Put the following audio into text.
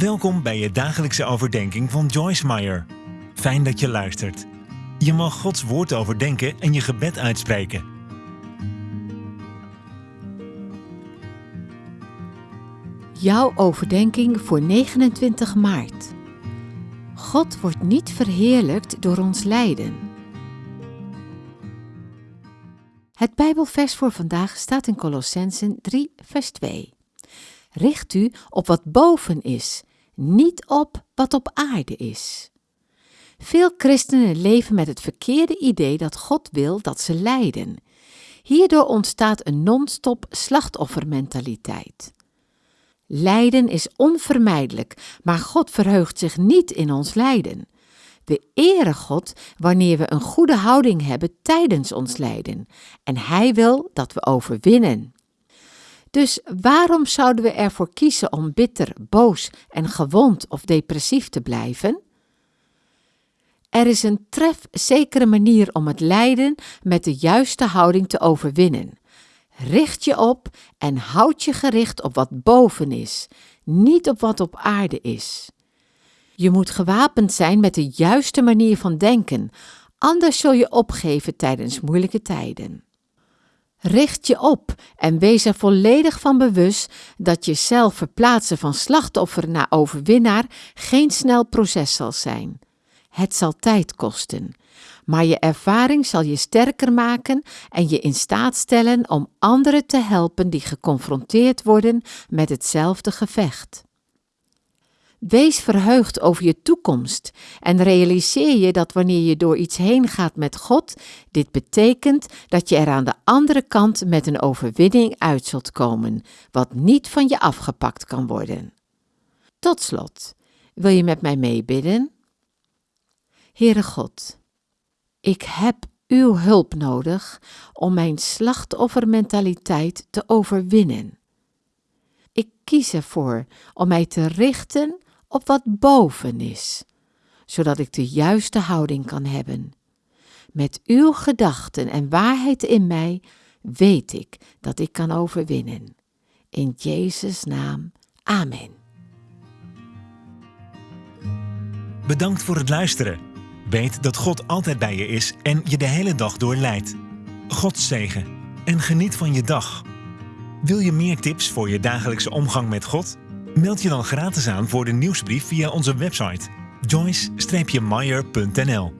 Welkom bij je dagelijkse overdenking van Joyce Meyer. Fijn dat je luistert. Je mag Gods woord overdenken en je gebed uitspreken. Jouw overdenking voor 29 maart. God wordt niet verheerlijkt door ons lijden. Het Bijbelvers voor vandaag staat in Colossensen 3, vers 2. Richt u op wat boven is, niet op wat op aarde is. Veel christenen leven met het verkeerde idee dat God wil dat ze lijden. Hierdoor ontstaat een non-stop slachtoffermentaliteit. Lijden is onvermijdelijk, maar God verheugt zich niet in ons lijden. We eren God wanneer we een goede houding hebben tijdens ons lijden en Hij wil dat we overwinnen. Dus waarom zouden we ervoor kiezen om bitter, boos en gewond of depressief te blijven? Er is een trefzekere manier om het lijden met de juiste houding te overwinnen. Richt je op en houd je gericht op wat boven is, niet op wat op aarde is. Je moet gewapend zijn met de juiste manier van denken, anders zul je opgeven tijdens moeilijke tijden. Richt je op en wees er volledig van bewust dat je zelf verplaatsen van slachtoffer naar overwinnaar geen snel proces zal zijn. Het zal tijd kosten, maar je ervaring zal je sterker maken en je in staat stellen om anderen te helpen die geconfronteerd worden met hetzelfde gevecht. Wees verheugd over je toekomst en realiseer je dat wanneer je door iets heen gaat met God, dit betekent dat je er aan de andere kant met een overwinning uit zult komen, wat niet van je afgepakt kan worden. Tot slot, wil je met mij meebidden? Heere God, ik heb uw hulp nodig om mijn slachtoffermentaliteit te overwinnen. Ik kies ervoor om mij te richten op wat boven is, zodat ik de juiste houding kan hebben. Met uw gedachten en waarheid in mij weet ik dat ik kan overwinnen. In Jezus' naam, amen. Bedankt voor het luisteren. Weet dat God altijd bij je is en je de hele dag door leidt. God zegen en geniet van je dag. Wil je meer tips voor je dagelijkse omgang met God? Meld je dan gratis aan voor de nieuwsbrief via onze website joyce-meyer.nl